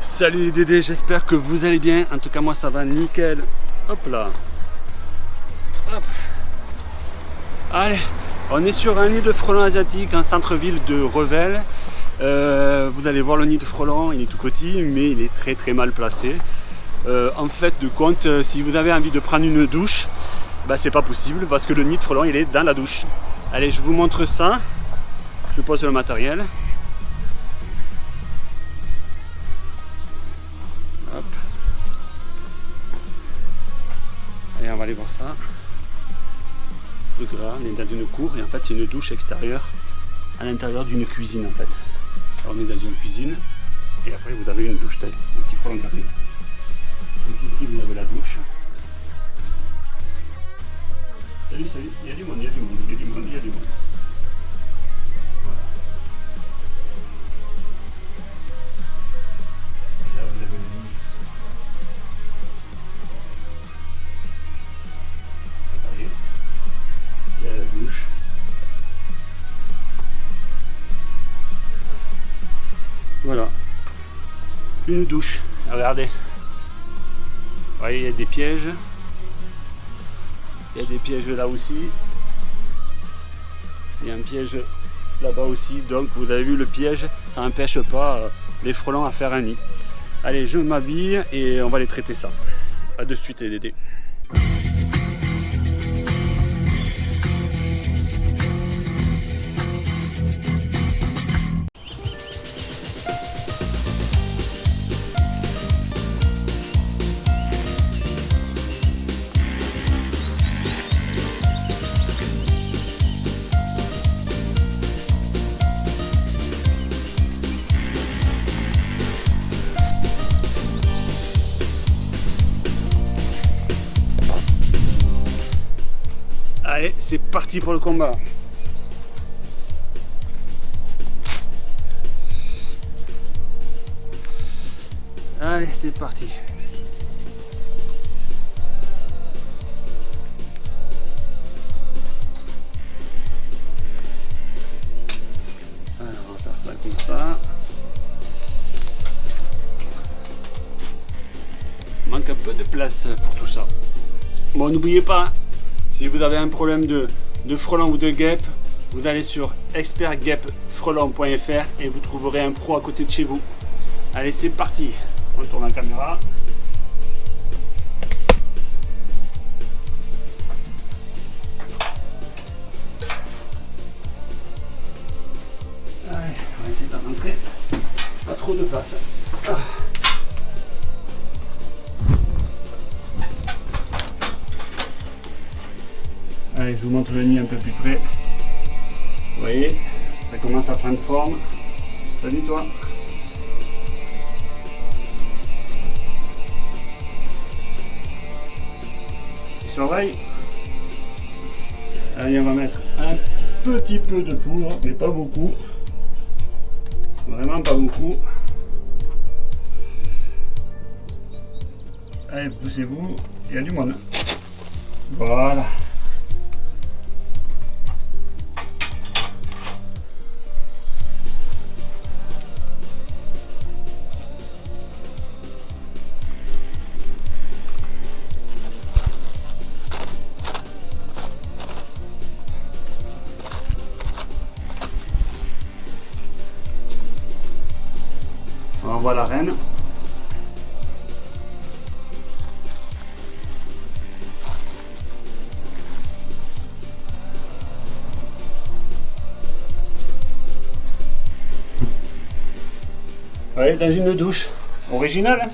Salut les Dédés, j'espère que vous allez bien. En tout cas, moi ça va nickel. Hop là. Hop. Allez, on est sur un nid de frelons asiatiques en centre-ville de Revel. Euh, vous allez voir le nid de frelons, il est tout petit, mais il est très très mal placé. Euh, en fait, de compte, euh, si vous avez envie de prendre une douche, bah, c'est pas possible parce que le nid de frelons il est dans la douche. Allez, je vous montre ça. Je pose le matériel. Hop. Allez, on va aller voir ça. Le gras, on est dans une cour et en fait c'est une douche extérieure à l'intérieur d'une cuisine en fait. On est dans une cuisine et après vous avez une douche, un petit frelon carré. Donc ici vous avez la douche. Salut, salut, Voilà. Une douche. Regardez. Vous voyez, il y a des pièges. Il y a des pièges là aussi. Il y a un piège là-bas aussi. Donc vous avez vu le piège, ça n'empêche pas euh, les frelons à faire un nid. Allez, je m'habille et on va les traiter ça. A de suite les Dédés. Allez, c'est parti pour le combat. Allez, c'est parti. Alors, on va faire ça comme ça. Il manque un peu de place pour tout ça. Bon, n'oubliez pas, si vous avez un problème de, de frelon ou de guêpe, vous allez sur expertguêpefrelon.fr et vous trouverez un pro à côté de chez vous. Allez, c'est parti. On tourne la caméra. Allez, on va essayer de rentrer. Pas trop de place. Ah. Le un peu plus près. Voyez, ça commence à prendre forme. Salut toi. Tu surveilles. Allez, on va mettre un petit peu de poudre, mais pas beaucoup. Vraiment pas beaucoup. Allez, poussez-vous. Il y a du monde. Voilà. La reine. Ouais, dans une douche originale. hein.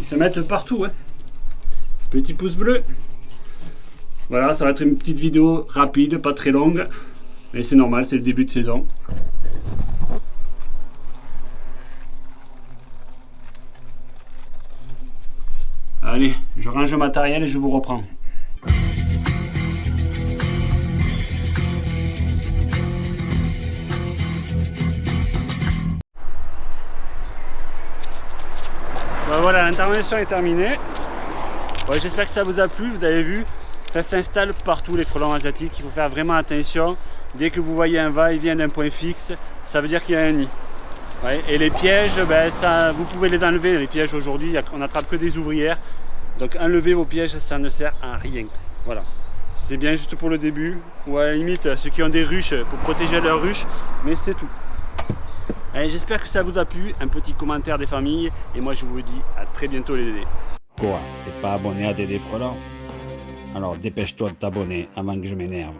Ils se mettent partout. hein. Petit pouce bleu. Voilà, ça va être une petite vidéo rapide, pas très longue. Mais c'est normal, c'est le début de saison. Allez, je range le matériel et je vous reprends. Ben voilà, l'intervention est terminée. Ouais, J'espère que ça vous a plu, vous avez vu, ça s'installe partout les frelons asiatiques, il faut faire vraiment attention. Dès que vous voyez un va-et-vient d'un point fixe, ça veut dire qu'il y a un nid. et les pièges, ben, ça, vous pouvez les enlever. Les pièges aujourd'hui, on n'attrape que des ouvrières. Donc enlever vos pièges, ça ne sert à rien. Voilà. C'est bien juste pour le début, ou à la limite ceux qui ont des ruches pour protéger leurs ruches, mais c'est tout. J'espère que ça vous a plu, un petit commentaire des familles, et moi je vous dis à très bientôt les Dédés. Quoi? T'es pas abonné à Dédé Frelant Alors dépêche-toi de t'abonner avant que je m'énerve.